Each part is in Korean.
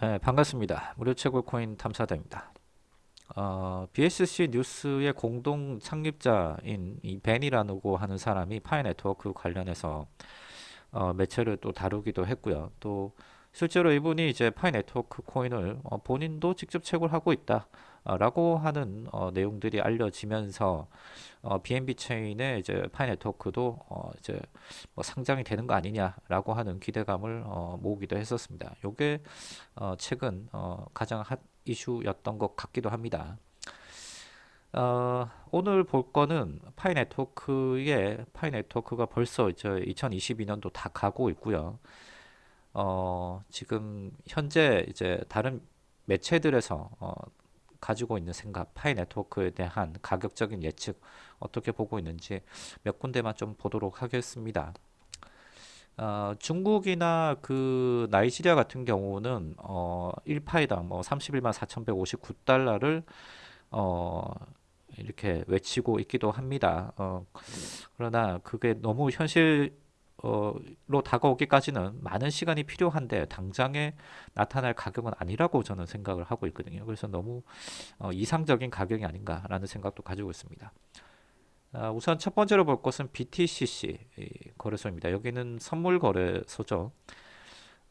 네, 반갑습니다. 무료 채굴 코인 탐사대입니다. 어, BSC News의 공동 창립자인 이 벤이라고 하는 사람이 Pi Network 관련해서 어, 매체를 또 다루기도 했고요. 또 실제로 이분이 이제 Pi Network 코인을 어, 본인도 직접 채굴 하고 있다. 어, 라고 하는 어, 내용들이 알려지면서 어, BNB 체인의 이제 Pi Network도 어, 이제 뭐 상장이 되는 거 아니냐라고 하는 기대감을 어, 모으기도 했었습니다. 요게 어, 최근 어, 가장 핫 이슈였던 것 같기도 합니다. 어, 오늘 볼 거는 Pi Network의 Pi Network가 벌써 이제 2022년도 다 가고 있고요. 어, 지금 현재 이제 다른 매체들에서 어, 가지고 있는 생각, Pi Network에 대한 가격적인 예측 어떻게 보고 있는지 몇 군데만 좀 보도록 하겠습니다. 어, 중국이나 그 나이지리아 같은 경우는 어, 1파이당 뭐 31만 4,159달러를 어, 이렇게 외치고 있기도 합니다. 어, 그러나 그게 너무 현실 어, 로 다가오기까지는 많은 시간이 필요한데 당장에 나타날 가격은 아니라고 저는 생각을 하고 있거든요. 그래서 너무 어, 이상적인 가격이 아닌가라는 생각도 가지고 있습니다. 아, 우선 첫 번째로 볼 것은 BTCC 거래소입니다. 여기는 선물 거래소죠.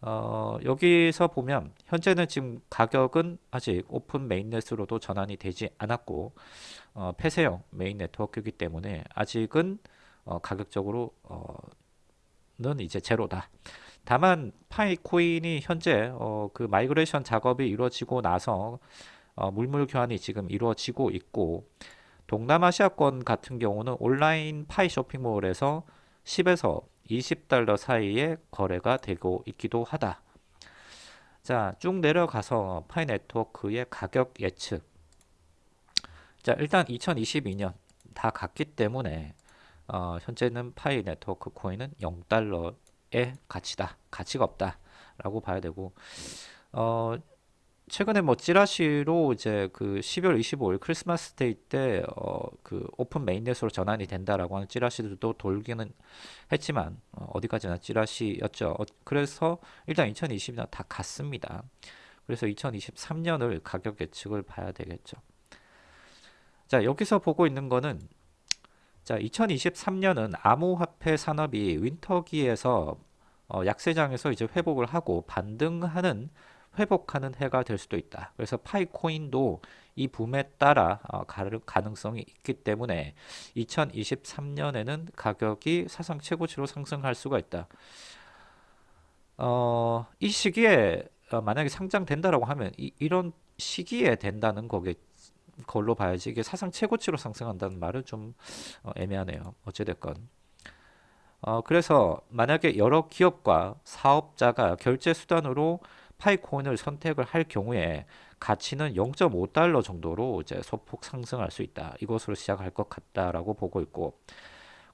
어, 여기서 보면 현재는 지금 가격은 아직 open mainnet으로도 전환이 되지 않았고 어, 폐쇄형 main network이기 때문에 아직은 어, 가격적으로 어, 는 이제 제로다. 다만 Pi코인이 현재 어, 그 migration 작업이 이루어지고 나서 어, 물물 교환이 지금 이루어지고 있고 동남아시아권 같은 경우는 온라인 Pi 쇼핑몰에서 10에서 20달러 사이에 거래가 되고 있기도 하다. 자, 쭉 내려가서 Pi Network의 가격 예측. 자, 일단 2022년 다 갔기 때문에 어, 현재는 Pi Network 코인은 0달러의 가치다. 가치가 없다. 라고 봐야 되고 어, 최근에 뭐 찌라시로 이제 그 12월 25일 크리스마스 day 때 어 그 open mainnet으로 전환이 된다라고 하는 찌라시들도 돌기는 했지만 어 디까지나 찌라시였죠. 어 그래서 일단 2020년 다 갔습니다. 그래서 2023년을 가격 예측을 봐야 되겠죠. 자 여기서 보고 있는 거는 자 2023년은 암호화폐 산업이 winter기에서 어 약세장에서 이제 회복을 하고 반등하는 회복하는 해가 될 수도 있다. 그래서 파이코인도 이 붐에 따라 어, 가능성이 있기 때문에 2023년에는 가격이 사상 최고치로 상승할 수가 있다. 어, 이 시기에 어, 만약에 상장된다라고 하면 이, 런 시기에 된다는 거게 걸로 봐야지 이게 사상 최고치로 상승한다는 말은 좀 어, 애매하네요. 어찌됐건. 어, 그래서 만약에 여러 기업과 사업자가 결제 수단으로 파이코인을 선택을 할 경우에 가치는 0.5달러 정도로 이제 소폭 상승할 수 있다. 이것으로 시작할 것 같다라고 보고 있고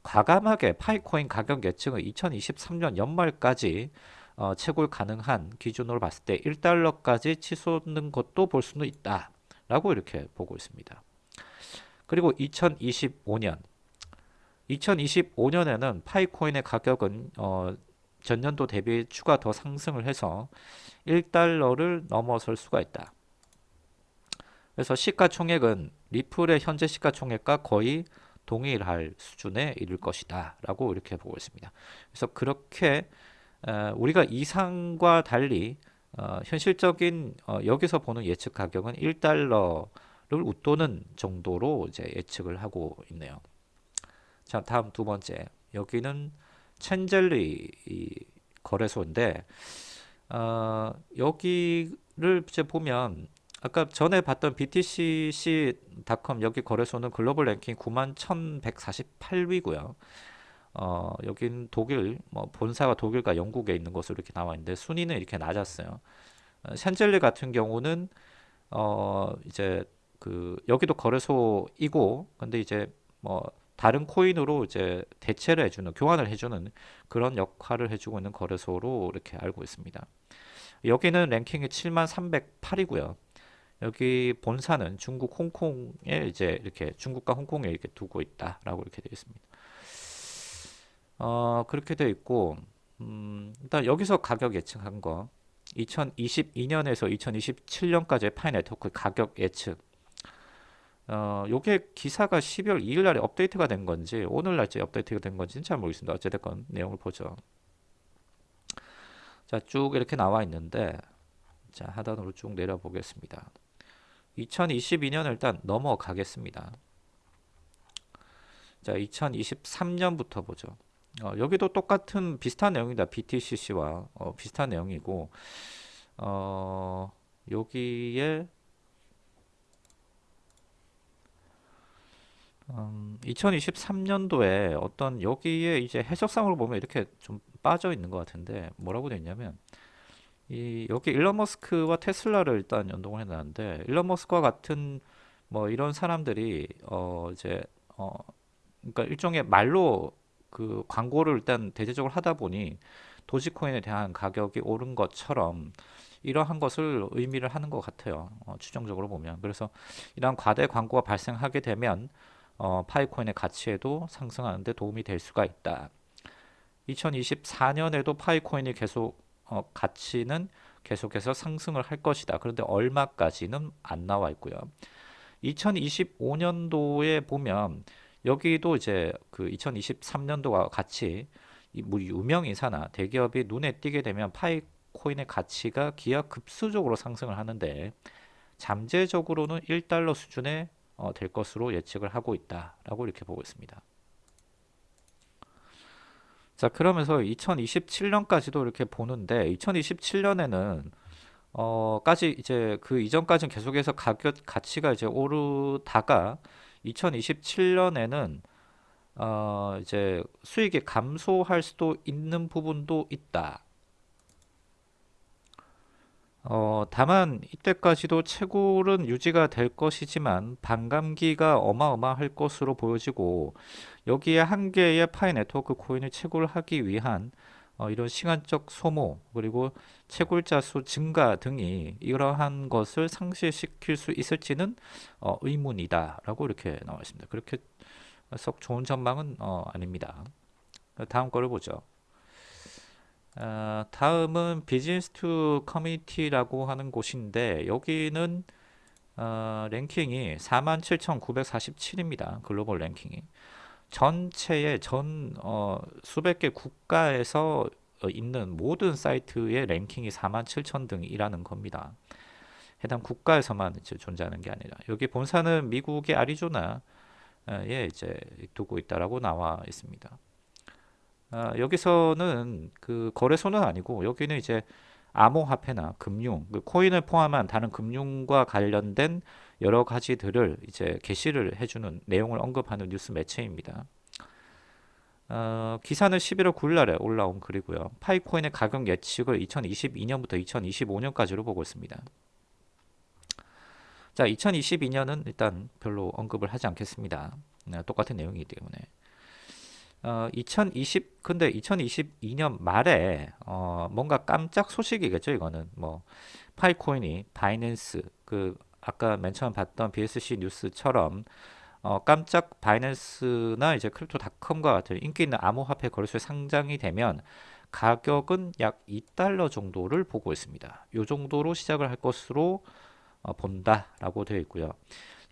과감하게 파이코인 가격 예측은 2023년 연말까지 어, 채굴 가능한 기준으로 봤을 때 1달러까지 치솟는 것도 볼 수는 있다. 라고 이렇게 보고 있습니다. 그리고 2025년 2025년에는 파이코인의 가격은 어, 전년도 대비 추가 더 상승을 해서 1달러를 넘어설 수가 있다. 그래서 시가총액은 리플의 현재 시가총액과 거의 동일할 수준에 이를 것이다 라고 이렇게 보고 있습니다. 그래서 그렇게 우리가 이상과 달리 어, 현실적인 어, 여기서 보는 예측 가격은 1달러를 웃도는 정도로 이제 예측을 하고 있네요. 자 다음 두 번째 여기는 첸젤리 거래소인데 어, 여기를 이제 보면 아까 전에 봤던 BTCC.com 여기 거래소는 글로벌 랭킹 91,148위고요. 어, 여긴 독일, 뭐 본사가 독일과 영국에 있는 것으로 이렇게 나와 있는데 순위는 이렇게 낮았어요. 어, 샨젤리 같은 경우는 어, 이제 그 여기도 거래소이고 근데 이제 뭐 다른 코인으로 이제 대체를 해주는 교환을 해주는 그런 역할을 해주고 있는 거래소로 이렇게 알고 있습니다. 여기는 랭킹이 7만 308이고요. 여기 본사는 중국 홍콩에 이제 이렇게 중국과 홍콩에 이렇게 두고 있다라고 이렇게 되어 있습니다. 어, 그렇게 되어 있고 음, 일단 여기서 가격 예측한 거 2022년에서 2027년까지의 파이 네트워크 가격 예측 어, 요게 기사가 12월 2일 날에 업데이트가 된 건지 오늘 날짜 업데이트가 된 건지는 잘 모르겠습니다. 어쨌든 내용을 보죠. 자, 쭉 이렇게 나와 있는데 자, 하단으로 쭉 내려 보겠습니다. 2022년 일단 넘어가겠습니다. 자, 2023년부터 보죠. 어, 여기도 똑같은 비슷한 내용이다. BTCC와 어, 비슷한 내용이고 어, 여기에 음, 2023년도에 어떤 여기에 이제 해석상으로 보면 이렇게 좀 빠져 있는 것 같은데 뭐라고 되어 있냐면 이 여기 일론 머스크와 테슬라를 일단 연동을 해놨는데 일론 머스크와 같은 뭐 이런 사람들이 어 이제 어 그러니까 일종의 말로 그 광고를 일단 대대적으로 하다 보니 도지코인에 대한 가격이 오른 것처럼 이러한 것을 의미를 하는 것 같아요. 어, 추정적으로 보면 그래서 이러한 과대 광고가 발생하게 되면 어, 파이코인의 가치에도 상승하는 데 도움이 될 수가 있다. 2024년에도 파이코인이 계속 어, 가치는 계속해서 상승을 할 것이다. 그런데 얼마까지는 안 나와 있고요. 2025년도에 보면 여기도 이제 그 2023년도와 같이 뭐 유명인사나 대기업이 눈에 띄게 되면 파이코인의 가치가 기하급수적으로 상승을 하는데 잠재적으로는 1달러 수준의 어, 될 것으로 예측을 하고 있다라고 이렇게 보고 있습니다. 자 그러면서 2027년까지도 이렇게 보는데 2027년에는 어 까지 이제 그 이전까지는 계속해서 가격 가치가 이제 오르다가 2027년에는 어 이제 수익이 감소할 수도 있는 부분도 있다. 어, 다만 이때까지도 채굴은 유지가 될 것이지만 반감기가 어마어마할 것으로 보여지고 여기에 한 개의 Pi Network 코인을 채굴하기 위한 어, 이런 시간적 소모 그리고 채굴자 수 증가 등이 이러한 것을 상쇄시킬 수 있을지는 어, 의문이다 라고 이렇게 나와 있습니다 그렇게 썩 좋은 전망은 어, 아닙니다 다음 거를 보죠 어, 다음은 Business to Community라고 하는 곳인데 여기는 어, 랭킹이 47,947입니다. 글로벌 랭킹이. 전체의 전 어, 수백 개 국가에서 어, 있는 모든 사이트의 랭킹이 47,000 등이라는 겁니다. 해당 국가에서만 이제 존재하는 게 아니라 여기 본사는 미국의 아리조나에 이제 두고 있다라고 나와 있습니다. 어, 여기서는 그 거래소는 아니고 여기는 이제 암호화폐나 금융, 그 코인을 포함한 다른 금융과 관련된 여러 가지들을 이제 게시를 해주는 내용을 언급하는 뉴스 매체입니다. 어, 기사는 11월 9일 날에 올라온 글이고요. 파이코인의 가격 예측을 2022년부터 2025년까지로 보고 있습니다. 자, 2022년은 일단 별로 언급을 하지 않겠습니다. 네, 똑같은 내용이기 때문에. 어, 2020 근데 2022년 말에 어, 뭔가 깜짝 소식이겠죠 이거는 뭐 Pi코인이 Binance 그 아까 맨 처음 봤던 BSC News처럼 어, 깜짝 Binance나 이제 Crypto.com과 같은 인기 있는 암호화폐 거래소에 상장이 되면 가격은 약 2달러 정도를 보고 있습니다. 이 정도로 시작을 할 것으로 어, 본다라고 되어 있고요.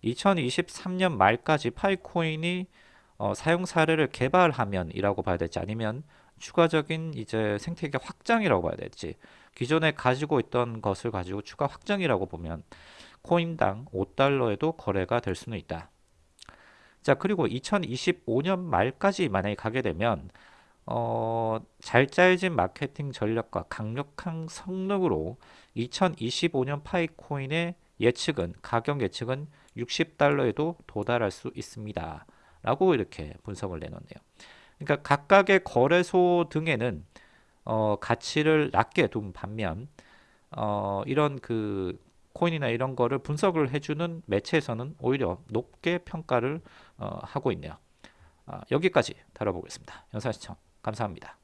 2023년 말까지 Pi코인이 어, 사용 사례를 개발하면이라고 봐야 될지 아니면 추가적인 이제 생태계 확장이라고 봐야 될지 기존에 가지고 있던 것을 가지고 추가 확장이라고 보면 코인당 5달러에도 거래가 될 수는 있다. 자 그리고 2025년 말까지 만약에 가게 되면 어, 잘 짜여진 마케팅 전략과 강력한 성능으로 2025년 파이코인의 예측은 가격 예측은 60달러에도 도달할 수 있습니다. 라고 이렇게 분석을 내놓네요. 그러니까 각각의 거래소 등에는 어, 가치를 낮게 둔 반면 어, 이런 그 코인이나 이런 거를 분석을 해주는 매체에서는 오히려 높게 평가를 어, 하고 있네요. 아, 여기까지 다뤄보겠습니다. 영상 시청 감사합니다.